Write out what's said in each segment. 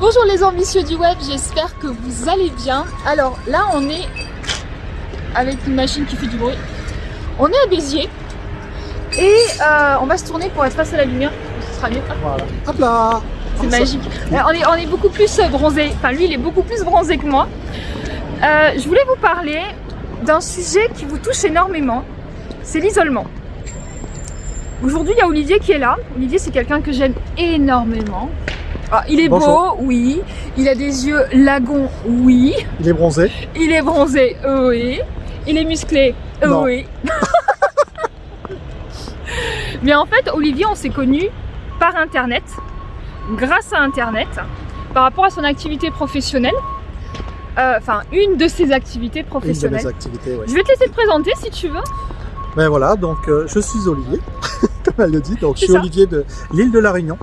Bonjour les ambitieux du web, j'espère que vous allez bien. Alors là on est avec une machine qui fait du bruit. On est à Béziers et euh, on va se tourner pour être face à la lumière. Ce sera mieux. Voilà. Hop là C'est magique. Euh, on, est, on est beaucoup plus bronzé. Enfin lui il est beaucoup plus bronzé que moi. Euh, je voulais vous parler d'un sujet qui vous touche énormément. C'est l'isolement. Aujourd'hui il y a Olivier qui est là. Olivier c'est quelqu'un que j'aime énormément. Ah, il est Bonjour. beau, oui. Il a des yeux lagons, oui. Il est bronzé. Il est bronzé, oui. Il est musclé, Non. oui. Mais en fait, Olivier, on s'est connus par Internet, grâce à Internet, par rapport à son activité professionnelle. Euh, Enfin, une de ses activités Une de professionnelles. mes activités, oui. Je vais te laisser te présenter si tu veux. Ben voilà, donc euh, je suis Olivier, comme elle le dit. Donc je suis ça. Olivier de l'île de la Réunion.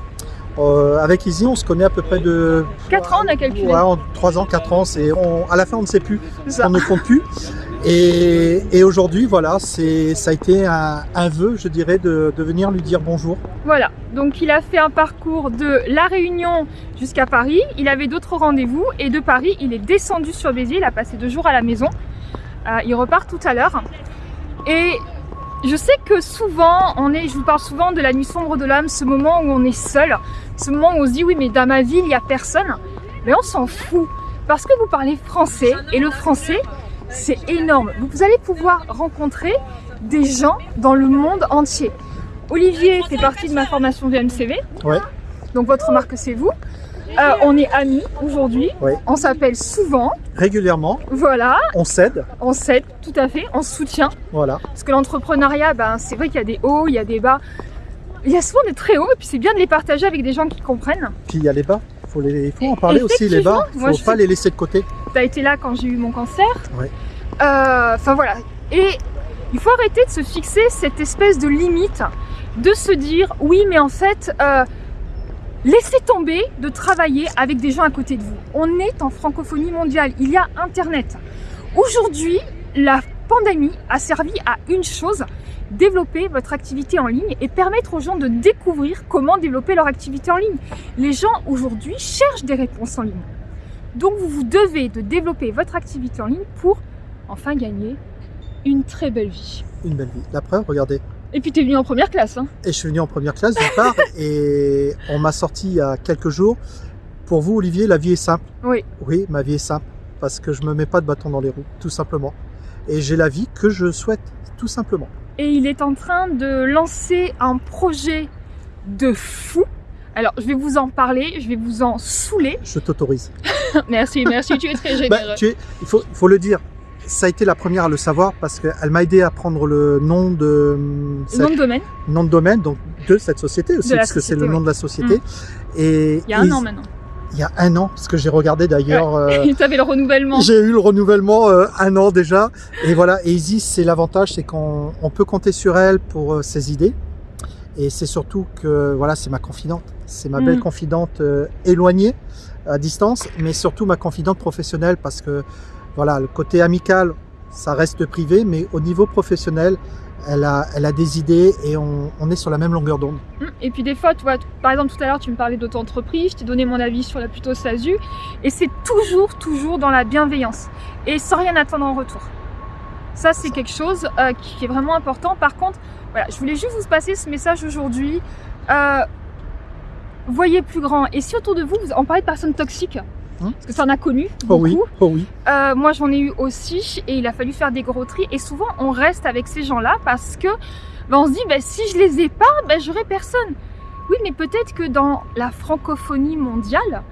Euh, avec Izzy, on se connaît à peu près de... 4 ans, on a calculé. Ouais, en 3 ans, 4 ans. C'est, on, à la fin, on ne sait plus. On ne compte plus. Et, et aujourd'hui, voilà, c'est, ça a été un, un vœu, je dirais, de, de venir lui dire bonjour. Voilà, donc il a fait un parcours de La Réunion jusqu'à Paris. Il avait d'autres rendez-vous et de Paris, il est descendu sur Béziers. Il a passé deux jours à la maison. Euh, il repart tout à l'heure. Et je sais que souvent, on est, je vous parle souvent de la nuit sombre de l'âme, ce moment où on est seul, ce moment où on se dit oui, mais dans ma ville, il n'y a personne. Mais on s'en fout parce que vous parlez français et le français, c'est énorme. Vous allez pouvoir rencontrer des gens dans le monde entier. Olivier fait partie de ma formation VMCV. Ouais. Donc votre marque c'est vous. Euh, on est amis aujourd'hui. On s'appelle souvent. Régulièrement, Voilà. on s'aide. On s'aide tout à fait. On se soutient. Voilà. Parce que l'entrepreneuriat, ben, c'est vrai qu'il y a des hauts, il y a des bas. Il y a souvent des très hauts et puis c'est bien de les partager avec des gens qui comprennent. Puis il y a les bas. Faut les, il faut en parler aussi, les bas. Effectivement, moi, faut pas les laisser de côté. Tu as été là quand j'ai eu mon cancer. Ouais. Euh, Enfin voilà. Et il faut arrêter de se fixer cette espèce de limite, de se dire oui, mais en fait, euh, laissez tomber de travailler avec des gens à côté de vous. On est en francophonie mondiale. Il y a Internet. Aujourd'hui, la pandémie a servi à une chose développer votre activité en ligne et permettre aux gens de découvrir comment développer leur activité en ligne. Les gens aujourd'hui cherchent des réponses en ligne. Donc vous vous devez de développer votre activité en ligne pour enfin gagner une très belle vie. Une belle vie. La preuve, regardez. Et puis tu es venu en première classe. Hein. Et je suis venu en première classe d'une part et on m'a sorti il y a quelques jours. Pour vous, Olivier, la vie est simple. Oui. Oui, ma vie est simple parce que je me mets pas de bâton dans les roues, tout simplement. Et j'ai la vie que je souhaite, tout simplement. Et il est en train de lancer un projet de fou. Alors je vais vous en parler, je vais vous en saouler. Je t'autorise. merci, merci, tu es très généreux. Bah, tu es, il faut, il faut le dire. Ça a été la première à le savoir parce qu'elle m'a aidé à prendre le nom de Le cette- nom de domaine, nom de domaine, donc de cette société aussi, parce que c'est le nom de la société. Et il y a un et- an maintenant. Il y a un an, parce que j'ai regardé d'ailleurs. euh, tu avais le renouvellement. J'ai eu le renouvellement euh, un an déjà. Et voilà, et Izzy, c'est l'avantage, c'est qu'on on peut compter sur elle pour euh, ses idées. Et c'est surtout que voilà, c'est ma confidente. C'est ma belle confidente euh, éloignée, à distance, mais surtout ma confidente professionnelle parce que voilà, le côté amical, ça reste privé, mais au niveau professionnel, elle a, elle a des idées et on, on est sur la même longueur d'onde. Et puis des fois, tu vois, par exemple tout à l'heure tu me parlais d'auto-entreprise, je t'ai donné mon avis sur la plutôt SASU, et c'est toujours, toujours dans la bienveillance, et sans rien attendre en retour. Ça c'est quelque chose euh, qui est vraiment important. Par contre, voilà, je voulais juste vous passer ce message aujourd'hui. Euh, voyez plus grand, et si autour de vous, vous on parlait de personnes toxiques, Hum. parce que ça en a connu Oh beaucoup. oui, oh oui. Euh, moi, j'en ai eu aussi et il a fallu faire des gros tris. Et souvent, on reste avec ces gens-là parce que ben, on se dit, ben, si je les ai pas, ben, j'aurai personne. Oui, mais peut-être que dans la francophonie mondiale,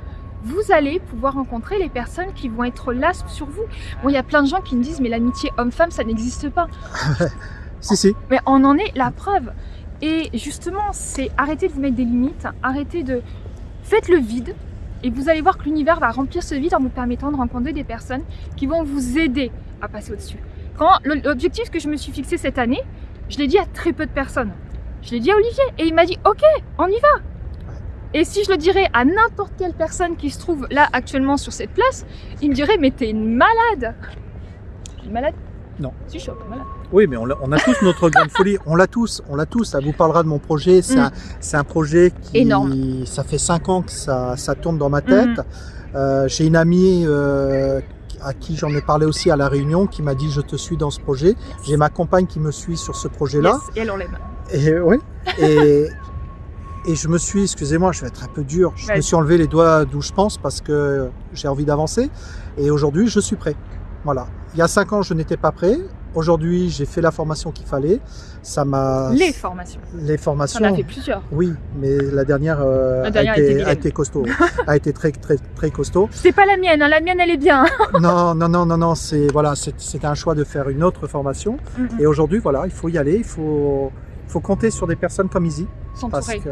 vous allez pouvoir rencontrer les personnes qui vont être là sur vous. Bon, il y a plein de gens qui me disent, mais l'amitié homme-femme, ça n'existe pas. Si, si. Mais on en est la preuve. Et justement, c'est arrêter de vous mettre des limites, arrêter de... Faites le vide et vous allez voir que l'univers va remplir ce vide en vous permettant de rencontrer des personnes qui vont vous aider à passer au-dessus. Quand l'objectif que je me suis fixé cette année, je l'ai dit à très peu de personnes. Je l'ai dit à Olivier et il m'a dit OK, on y va. Et si je le dirais à n'importe quelle personne qui se trouve là actuellement sur cette place, il me dirait mais t'es une malade. Je suis malade Non. Si peu malade. Oui, mais on a, on a tous notre grande folie. On l'a tous, on l'a tous. Ça vous parlera de mon projet. C'est Mm. un, projet qui, Énorme. ça fait cinq ans que ça, ça tourne dans ma tête. Mhm. Euh, J'ai une amie euh, à qui j'en ai parlé aussi à la réunion qui m'a dit je te suis dans ce projet. J'ai ma compagne qui me suit sur ce projet-là. Yes, et elle on l'aime. Et oui. Et, et je me suis, excusez-moi, je vais être un peu dur. Je me suis enlevé les doigts d'où je pense parce que j'ai envie d'avancer. Et aujourd'hui, je suis prêt. Voilà. Il y a cinq ans, je n'étais pas prêt. Aujourd'hui, j'ai fait la formation qu'il fallait. Ça m'a. Les formations. les formations. On a fait plusieurs. Oui, mais la dernière, euh, La dernière a, été a été costaud, a été très très très costaud. C'est pas la mienne, hein, la mienne elle est bien. Non, non, non, non, non, c'est voilà, c'était un choix de faire une autre formation. Et aujourd'hui, voilà, il faut y aller, il faut, faut compter sur des personnes comme Izzy, S'entourer, que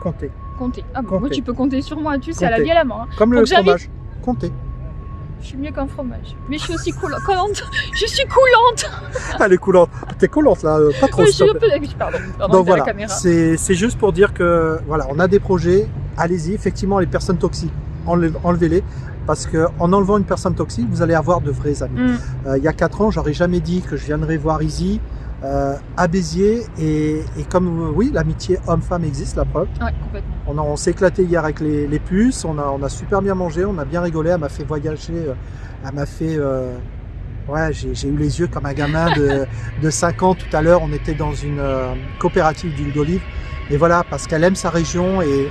compter, compter. Ah bon, Compter. moi tu peux compter sur moi, tu sais, à la vie à la main. hein. comme le Donc, fromage, compter. Je suis mieux qu'un fromage. Mais je suis aussi coula- collante. Je suis coulante. Elle est coulante, t'es coulante là, euh, pas trop. Oui, je suis un peu. Pardon, pardon, Donc voilà, c'est juste pour dire que voilà, on a des projets, allez-y. Effectivement, les personnes toxiques, enlevez- enlevez-les. Parce que en enlevant une personne toxique, vous allez avoir de vrais amis. Mm. Euh, il y a quatre ans, j'aurais jamais dit que je viendrais voir Izzy euh, à Béziers. Et, et comme euh, oui, l'amitié homme-femme existe, la preuve. Ouais, complètement. On, s'est éclaté hier avec les, les puces, on a, on a super bien mangé, on a bien rigolé, elle m'a fait voyager, euh, elle m'a fait... euh, ouais, j'ai eu les yeux comme un gamin de, de 5 ans tout à l'heure, on était dans une euh, coopérative d'huile d'olive. Et voilà, parce qu'elle aime sa région et...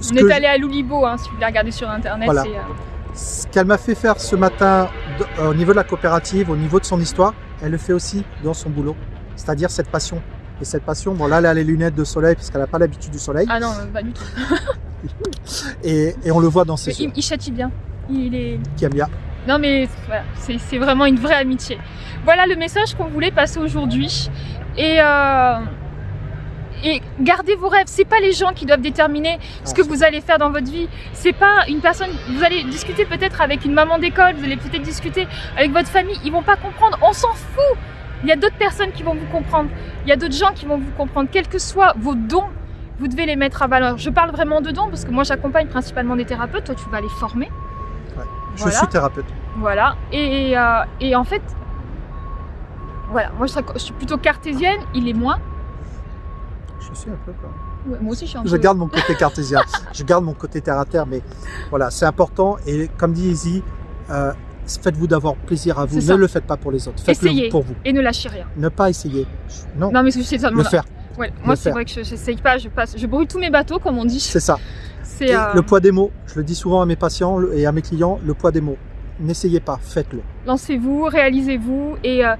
ce On est allé à Loulibo, hein, si vous voulez regarder sur internet. Voilà. ce qu'elle m'a fait faire ce matin au niveau de la coopérative, au niveau de son histoire, elle le fait aussi dans son boulot. C'est-à-dire cette passion. Et cette passion, bon là, elle a les lunettes de soleil parce qu'elle n'a pas l'habitude du soleil. Ah non, pas du tout. Et, et on le voit dans ses yeux, il, il châtie bien. Il est. qui aime bien. Non mais voilà, c'est c'est vraiment une vraie amitié. Voilà le message qu'on voulait passer aujourd'hui. Et, euh, et gardez vos rêves. C'est pas les gens qui doivent déterminer ce que vous allez faire dans votre vie. C'est pas une personne. Vous allez discuter peut-être avec une maman d'école. Vous allez peut-être discuter avec votre famille. Ils vont pas comprendre. On s'en fout. Il y a d'autres personnes qui vont vous comprendre. Il y a d'autres gens qui vont vous comprendre. Quels que soient vos dons, vous devez les mettre à valeur. Je parle vraiment de dons parce que moi j'accompagne principalement des thérapeutes. Toi, tu vas les former. Je Voilà. suis thérapeute. Voilà. Et, euh, et en fait, voilà, moi je suis plutôt cartésienne, il est moins. Je suis un peu. Ouais, moi aussi je suis un Je peu. garde mon côté cartésien. je garde mon côté terre à terre. Mais voilà, c'est important. Et comme dit Izzy, euh, faites-vous d'avoir plaisir à vous. Ne le faites pas pour les autres. Faites-le Essayez. pour vous. Et ne lâchez rien. Ne pas essayer. Non, Non mais c'est ça. le faire. Ouais, moi c'est vrai que je j'essaye pas, je passe, je brûle tous mes bateaux comme on dit. C'est ça. Et euh, le poids des mots, je le dis souvent à mes patients et à mes clients, le poids des mots. N'essayez pas, faites-le. lancez-vous, réalisez-vous et euh,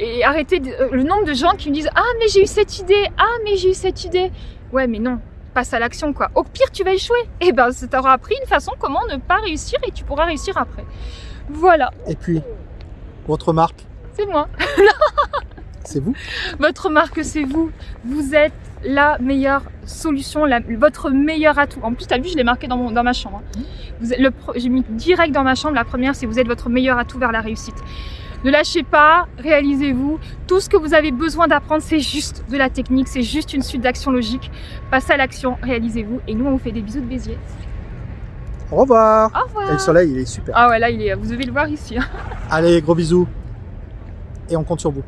et arrêtez de- euh, le nombre de gens qui me disent ah mais j'ai eu cette idée, ah mais j'ai eu cette idée. Ouais mais non, passe à l'action quoi. Au pire tu vas échouer. Et ben ça t'aura appris une façon comment ne pas réussir et tu pourras réussir après. Voilà, Et puis, votre marque, c'est moi. c'est vous. Votre marque, c'est vous. Vous êtes la meilleure solution, la- votre meilleur atout. En plus, tu as vu, je l'ai marqué dans, mon- dans ma chambre. hein. Pro- J'ai mis direct dans ma chambre. La première, c'est vous êtes votre meilleur atout vers la réussite. Ne lâchez pas, réalisez-vous. Tout ce que vous avez besoin d'apprendre, c'est juste de la technique, c'est juste une suite d'actions logiques. Passez à l'action, réalisez-vous. Et nous, on vous fait des bisous de Béziers. Au revoir. Au revoir. Et le soleil, il est super. Ah ouais, là, il est, vous devez le voir ici. hein. Allez, gros bisous. Et on compte sur vous.